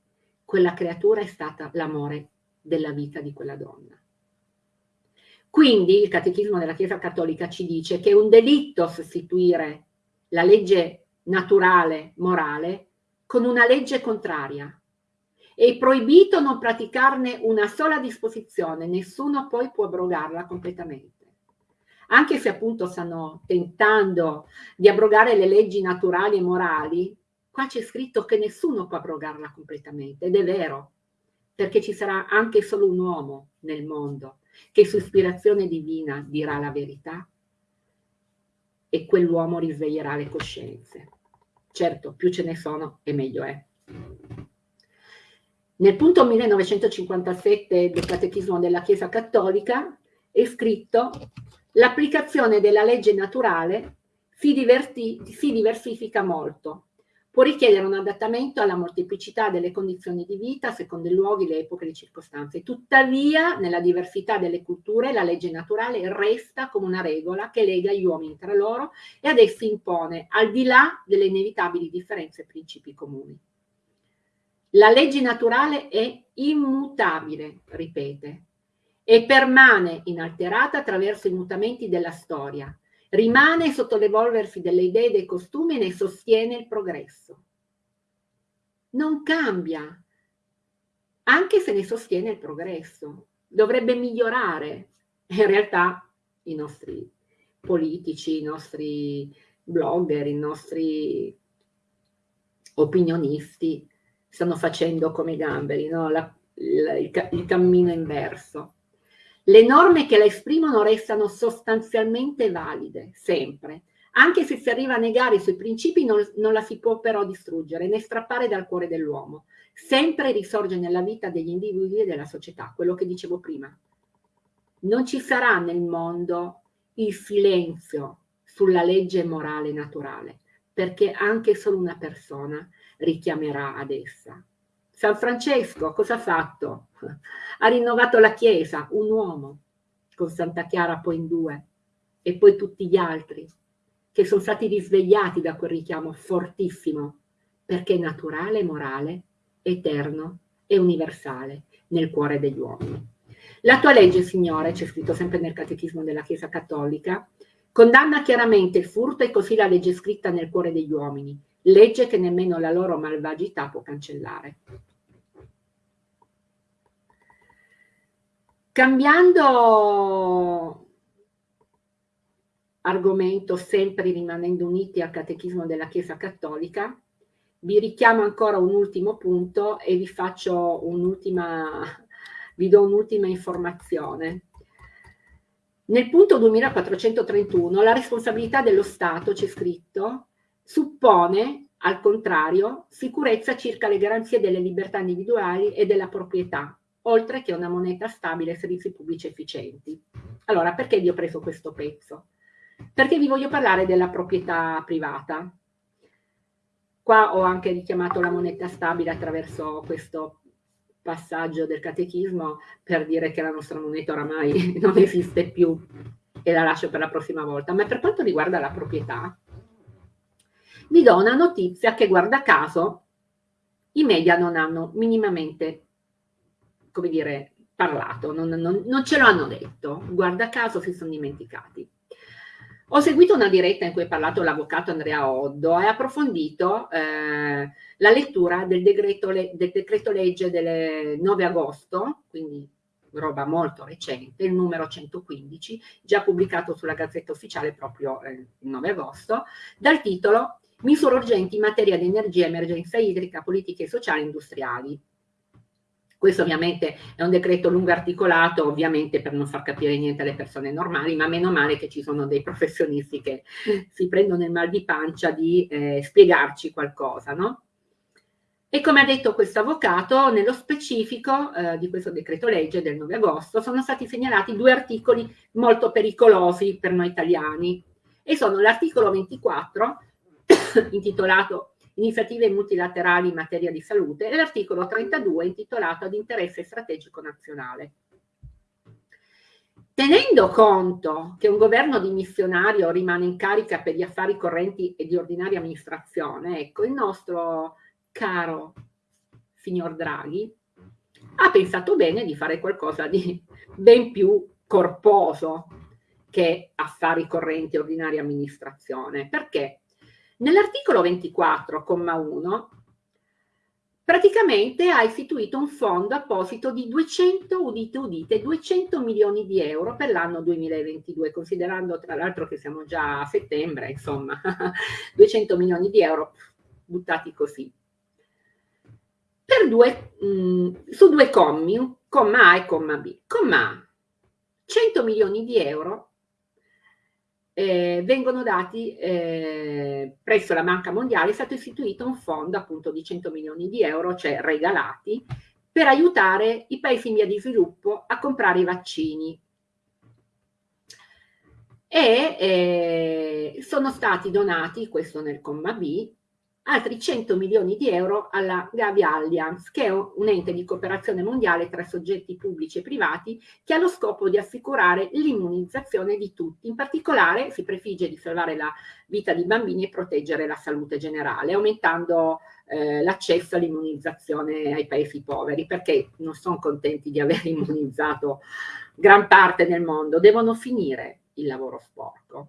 quella creatura è stata l'amore della vita di quella donna. Quindi il Catechismo della Chiesa Cattolica ci dice che è un delitto sostituire la legge naturale, morale, con una legge contraria. È proibito non praticarne una sola disposizione, nessuno poi può abrogarla completamente anche se appunto stanno tentando di abrogare le leggi naturali e morali, qua c'è scritto che nessuno può abrogarla completamente, ed è vero, perché ci sarà anche solo un uomo nel mondo che su ispirazione divina dirà la verità e quell'uomo risveglierà le coscienze. Certo, più ce ne sono e meglio è. Nel punto 1957 del Catechismo della Chiesa Cattolica è scritto L'applicazione della legge naturale si, diverti, si diversifica molto. Può richiedere un adattamento alla molteplicità delle condizioni di vita secondo i luoghi, le epoche e le circostanze. Tuttavia, nella diversità delle culture, la legge naturale resta come una regola che lega gli uomini tra loro e ad essi impone, al di là delle inevitabili differenze e principi comuni. La legge naturale è immutabile, ripete, e permane inalterata attraverso i mutamenti della storia, rimane sotto l'evolversi delle idee e dei costumi e ne sostiene il progresso. Non cambia, anche se ne sostiene il progresso. Dovrebbe migliorare. In realtà i nostri politici, i nostri blogger, i nostri opinionisti stanno facendo come gamberi, no? La, la, il, il cammino inverso. Le norme che la esprimono restano sostanzialmente valide, sempre. Anche se si arriva a negare i suoi principi, non, non la si può però distruggere né strappare dal cuore dell'uomo. Sempre risorge nella vita degli individui e della società, quello che dicevo prima. Non ci sarà nel mondo il silenzio sulla legge morale naturale, perché anche solo una persona richiamerà ad essa San Francesco cosa ha fatto? Ha rinnovato la Chiesa, un uomo, con Santa Chiara poi in due, e poi tutti gli altri, che sono stati risvegliati da quel richiamo fortissimo, perché è naturale, morale, eterno e universale nel cuore degli uomini. La tua legge, Signore, c'è scritto sempre nel Catechismo della Chiesa Cattolica, condanna chiaramente il furto e così la legge scritta nel cuore degli uomini, legge che nemmeno la loro malvagità può cancellare. Cambiando argomento, sempre rimanendo uniti al catechismo della Chiesa Cattolica, vi richiamo ancora un ultimo punto e vi faccio un'ultima, [laughs] vi do un'ultima informazione. Nel punto 2431 la responsabilità dello Stato, c'è scritto, suppone, al contrario, sicurezza circa le garanzie delle libertà individuali e della proprietà, oltre che una moneta stabile e servizi pubblici efficienti. Allora, perché vi ho preso questo pezzo? Perché vi voglio parlare della proprietà privata. Qua ho anche richiamato la moneta stabile attraverso questo passaggio del catechismo per dire che la nostra moneta oramai [laughs] non esiste più e la lascio per la prossima volta. Ma per quanto riguarda la proprietà, vi do una notizia che guarda caso i media non hanno minimamente come dire, parlato, non, non, non ce lo hanno detto, guarda caso si sono dimenticati. Ho seguito una diretta in cui ha parlato l'avvocato Andrea Oddo e approfondito eh, la lettura del decreto, le, del decreto legge del 9 agosto, quindi roba molto recente, il numero 115, già pubblicato sulla Gazzetta Ufficiale proprio eh, il 9 agosto, dal titolo Misure urgenti in materia di energia, emergenza idrica, politiche sociali e industriali. Questo ovviamente è un decreto lungo articolato, ovviamente per non far capire niente alle persone normali, ma meno male che ci sono dei professionisti che si prendono il mal di pancia di eh, spiegarci qualcosa, no? E come ha detto questo avvocato, nello specifico eh, di questo decreto legge del 9 agosto sono stati segnalati due articoli molto pericolosi per noi italiani e sono l'articolo 24 [coughs] intitolato iniziative multilaterali in materia di salute e l'articolo 32 intitolato ad interesse strategico nazionale. Tenendo conto che un governo dimissionario rimane in carica per gli affari correnti e di ordinaria amministrazione, ecco, il nostro caro signor Draghi ha pensato bene di fare qualcosa di ben più corposo che affari correnti e ordinaria amministrazione. Perché? Nell'articolo 24,1 praticamente ha istituito un fondo apposito di 200, udite udite, 200 milioni di euro per l'anno 2022, considerando tra l'altro che siamo già a settembre, insomma, [laughs] 200 milioni di euro buttati così. Per due, mh, mm, su due commi, comma A e comma B. Comma A, 100 milioni di euro eh, vengono dati eh, presso la Banca Mondiale, è stato istituito un fondo appunto di 100 milioni di euro, cioè regalati, per aiutare i paesi in via di sviluppo a comprare i vaccini. E eh, sono stati donati, questo nel comma B, altri 100 milioni di euro alla Gavi Alliance, che è un ente di cooperazione mondiale tra soggetti pubblici e privati che ha lo scopo di assicurare l'immunizzazione di tutti. In particolare si prefigge di salvare la vita di bambini e proteggere la salute generale, aumentando eh, l'accesso all'immunizzazione ai paesi poveri, perché non sono contenti di aver [laughs] immunizzato gran parte del mondo, devono finire il lavoro sporco.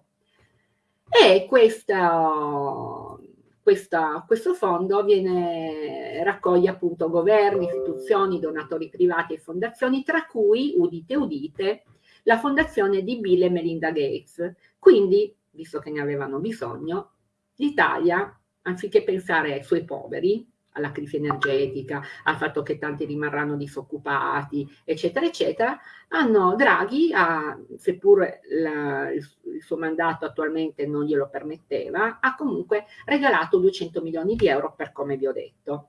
E questo questa, questo fondo viene, raccoglie appunto governi, istituzioni, donatori privati e fondazioni, tra cui, udite udite, la fondazione di Bill e Melinda Gates. Quindi, visto che ne avevano bisogno, l'Italia, anziché pensare ai suoi poveri, alla crisi energetica, al fatto che tanti rimarranno disoccupati, eccetera, eccetera, hanno Draghi, ha, seppur la, il, suo mandato attualmente non glielo permetteva, ha comunque regalato 200 milioni di euro per come vi ho detto.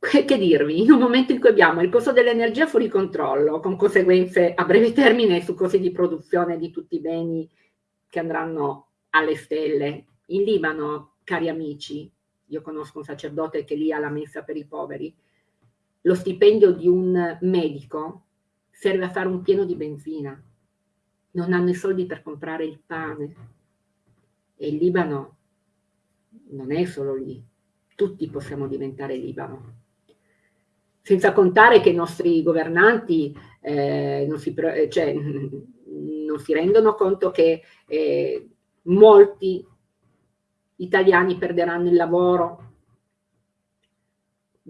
Che dirvi, in un momento in cui abbiamo il costo dell'energia fuori controllo, con conseguenze a breve termine su costi di produzione di tutti i beni che andranno alle stelle, in Libano cari amici, io conosco un sacerdote che lì ha la messa per i poveri, lo stipendio di un medico serve a fare un pieno di benzina, non hanno i soldi per comprare il pane. E il Libano non è solo lì, tutti possiamo diventare Libano. Senza contare che i nostri governanti eh, non, si, cioè, [laughs] non, si, rendono conto che eh, molti italiani perderanno il lavoro,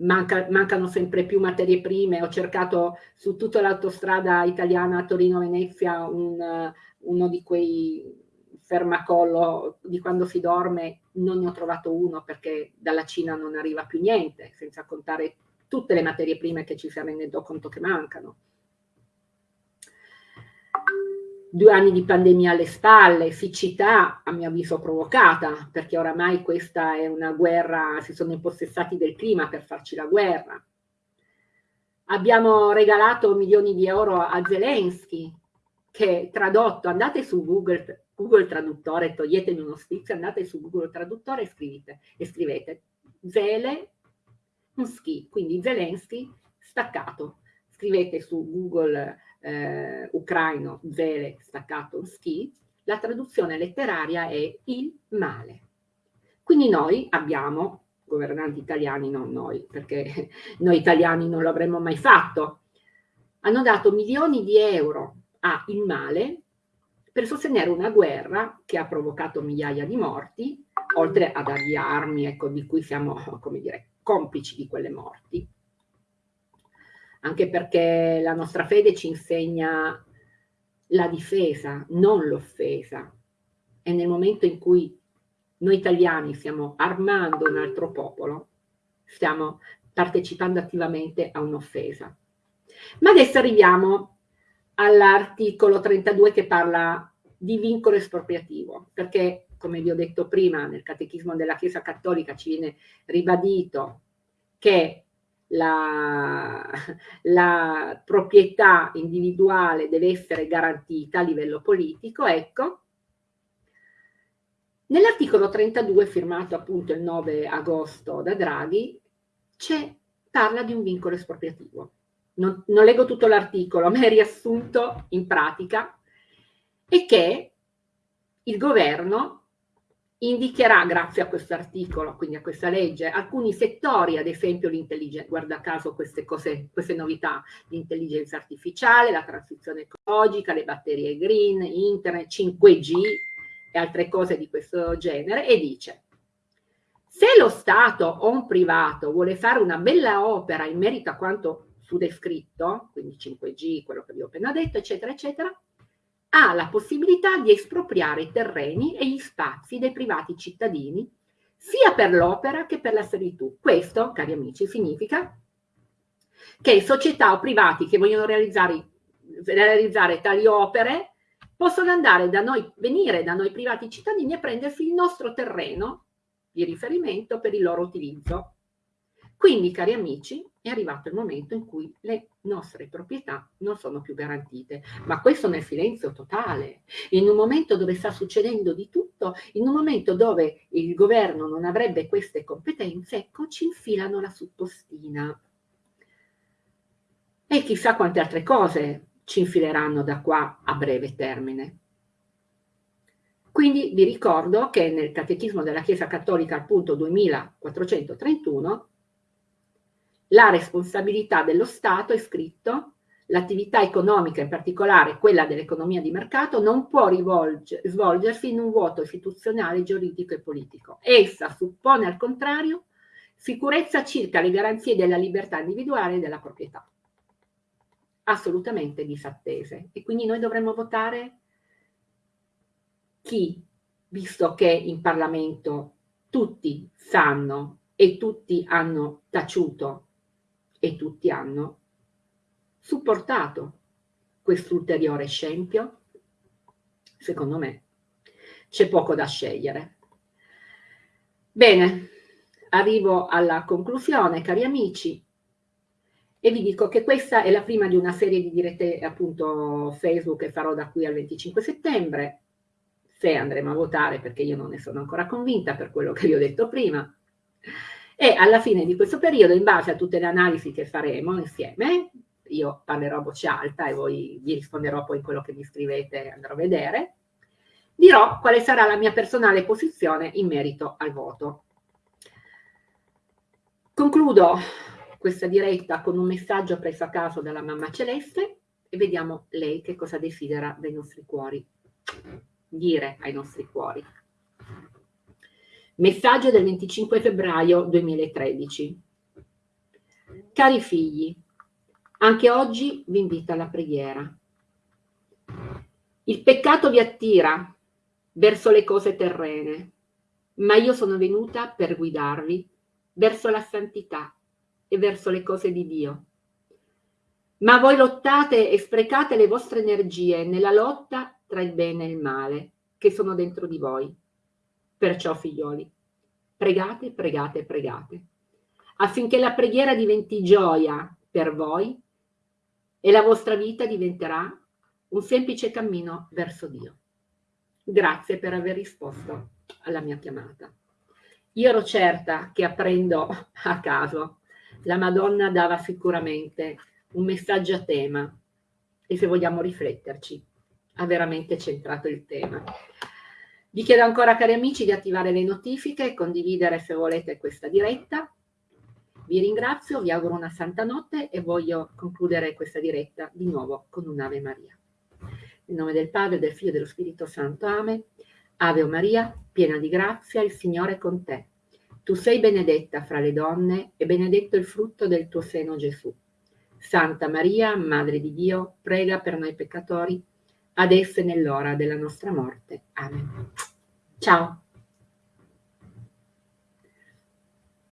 Manca, mancano sempre più materie prime, ho cercato su tutta l'autostrada italiana Torino-Venezia un, uno di quei fermacollo di quando si dorme, non ne ho trovato uno perché dalla Cina non arriva più niente, senza contare tutte le materie prime che ci stiamo rendendo conto che mancano due anni di pandemia alle spalle, siccità a mio avviso provocata, perché oramai questa è una guerra, si sono impossessati del clima per farci la guerra. Abbiamo regalato milioni di euro a Zelensky, che tradotto, andate su Google, Google Traduttore, toglietemi uno stizio, andate su Google Traduttore e scrivete, e scrivete Zele, un ski, quindi Zelensky staccato. Scrivete su Google eh, ucraino Zele staccato la traduzione letteraria è il male. Quindi noi abbiamo, governanti italiani, non noi, perché [laughs] noi italiani non lo avremmo mai fatto, hanno dato milioni di euro a il male per sostenere una guerra che ha provocato migliaia di morti, oltre a dargli armi, ecco, di cui siamo, [laughs] come dire, complici di quelle morti anche perché la nostra fede ci insegna la difesa, non l'offesa. E nel momento in cui noi italiani stiamo armando un altro popolo, stiamo partecipando attivamente a un'offesa. Ma adesso arriviamo all'articolo 32 che parla di vincolo espropriativo, perché come vi ho detto prima nel catechismo della Chiesa Cattolica ci viene ribadito che la, la proprietà individuale deve essere garantita a livello politico, ecco, Nell'articolo 32, firmato appunto il 9 agosto da Draghi, parla di un vincolo espropriativo. Non, non leggo tutto l'articolo, ma è riassunto in pratica, e che il governo indicherà, grazie a questo articolo, quindi a questa legge, alcuni settori, ad esempio l'intelligenza, guarda caso queste cose, queste novità, l'intelligenza artificiale, la transizione ecologica, le batterie green, internet, 5G e altre cose di questo genere, e dice se lo Stato o un privato vuole fare una bella opera in merito a quanto su descritto, quindi 5G, quello che vi ho appena detto, eccetera, eccetera, ha la possibilità di espropriare i terreni e gli spazi dei privati cittadini sia per l'opera che per la servitù. Questo, cari amici, significa che società o privati che vogliono realizzare, realizzare tali opere possono andare da noi, venire da noi privati cittadini e prendersi il nostro terreno di riferimento per il loro utilizzo. Quindi, cari amici, è arrivato il momento in cui le nostre proprietà non sono più garantite, ma questo nel silenzio totale, in un momento dove sta succedendo di tutto, in un momento dove il governo non avrebbe queste competenze, ecco, ci infilano la suppostina. E chissà quante altre cose ci infileranno da qua a breve termine. Quindi vi ricordo che nel Catechismo della Chiesa Cattolica, appunto 2431, la responsabilità dello Stato, è scritto, l'attività economica, in particolare quella dell'economia di mercato, non può svolgersi in un vuoto istituzionale, giuridico e politico. Essa suppone al contrario sicurezza circa le garanzie della libertà individuale e della proprietà. Assolutamente disattese. E quindi noi dovremmo votare chi, visto che in Parlamento tutti sanno e tutti hanno taciuto e tutti hanno supportato quest'ulteriore scempio? Secondo me c'è poco da scegliere. Bene, arrivo alla conclusione, cari amici, e vi dico che questa è la prima di una serie di dirette appunto Facebook che farò da qui al 25 settembre, se andremo a votare, perché io non ne sono ancora convinta per quello che vi ho detto prima, E alla fine di questo periodo, in base a tutte le analisi che faremo insieme, io parlerò a voce alta e voi vi risponderò poi quello che mi scrivete e andrò a vedere, dirò quale sarà la mia personale posizione in merito al voto. Concludo questa diretta con un messaggio preso a caso dalla mamma Celeste e vediamo lei che cosa desidera dai nostri cuori, dire ai nostri cuori. Messaggio del 25 febbraio 2013. Cari figli, anche oggi vi invito alla preghiera. Il peccato vi attira verso le cose terrene, ma io sono venuta per guidarvi verso la santità e verso le cose di Dio. Ma voi lottate e sprecate le vostre energie nella lotta tra il bene e il male che sono dentro di voi. Perciò, figlioli, pregate, pregate, pregate, affinché la preghiera diventi gioia per voi e la vostra vita diventerà un semplice cammino verso Dio. Grazie per aver risposto alla mia chiamata. Io ero certa che apprendo a caso. La Madonna dava sicuramente un messaggio a tema e se vogliamo rifletterci, ha veramente centrato il tema. Vi chiedo ancora, cari amici, di attivare le notifiche e condividere se volete questa diretta. Vi ringrazio, vi auguro una santa notte e voglio concludere questa diretta di nuovo con un'Ave Maria. Nel nome del Padre, del Figlio e dello Spirito Santo. Amen. Ave Maria, piena di grazia, il Signore è con te. Tu sei benedetta fra le donne e benedetto il frutto del tuo seno Gesù. Santa Maria, Madre di Dio, prega per noi peccatori, adesso e nell'ora della nostra morte. Amen. Ciao.